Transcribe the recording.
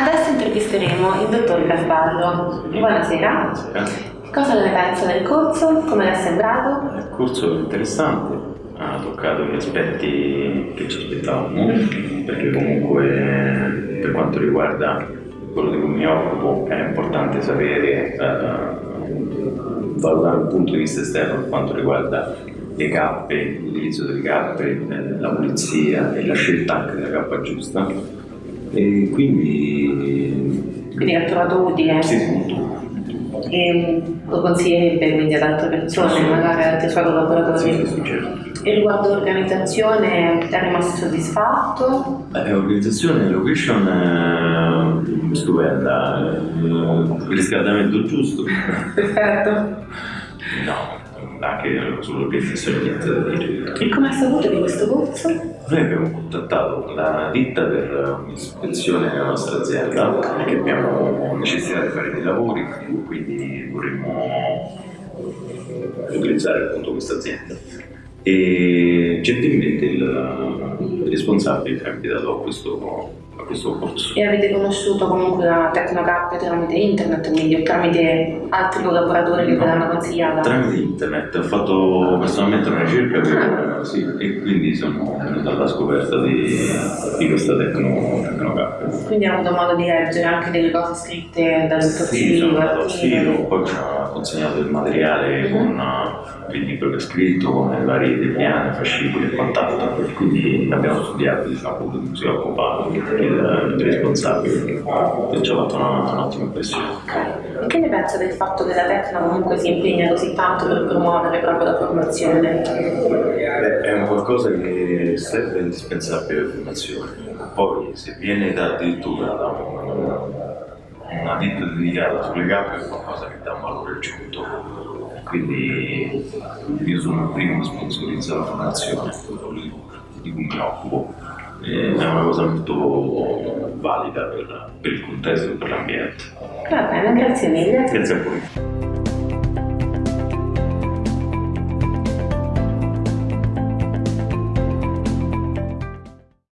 Adesso intervisteremo il dottor Carvalho. Buonasera. Buonasera. Cosa ne pensa del corso? Come le è sembrato? Il corso è interessante, ha toccato gli aspetti che ci aspettavamo, perché comunque per quanto riguarda quello di cui mi occupo è importante sapere, eh, valutare un punto di vista esterno per quanto riguarda le cappe, l'utilizzo delle cappe, eh, la pulizia e la scelta anche della cappa giusta. E quindi Quindi ha trovato utile? sì, sì. E lo consiglierebbe quindi ad altre persone, magari altri suoi collaboratori? Sì, sì, certo. E riguardo l'organizzazione è rimasto soddisfatto? Beh, organizzazione, location eh, stupenda, eh, il riscaldamento giusto. Perfetto. No, anche sull'organizzazione da dire. E come ha saputo di questo corso? Noi abbiamo contattato la ditta per un'ispezione della nostra azienda perché abbiamo necessità di fare dei lavori, quindi vorremmo utilizzare appunto questa azienda. E gentilmente il, il responsabile invitato a questo, a questo corso. E avete conosciuto comunque la Tecnocap tramite internet, quindi o tramite altri collaboratori che ve l'hanno consigliata? Tramite internet ho fatto personalmente una ricerca per, sì, e quindi sono venuto alla scoperta di, di questa tecno, tecnocap. Quindi ha avuto modo di leggere anche delle cose scritte dal dottor Sì, sono andato al sito, poi ci ha consegnato il materiale Mhm. con uh, il libro che ha scritto, con le varie depliane, fascicoli e quant'altro, e quindi abbiamo studiato, diciamo, di si occupa il, il responsabile, e ci ha fatto una- un'ottima impressione. E che ne pensa del fatto che la Tecno comunque si impegna così tanto per promuovere proprio la formazione? Beh, è un qualcosa che serve è indispensabile per formazione. Poi se viene da addirittura da un- una ditta dedicata sulle gambe è qualcosa che dà un valore aggiunto. Quindi io sono il primo che sponsorizza la formazione, quello di, cui mi occupo. E È una cosa molto valida per, per il contesto e per l'ambiente. Va bene, grazie mille. Grazie a voi.